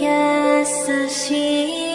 優しい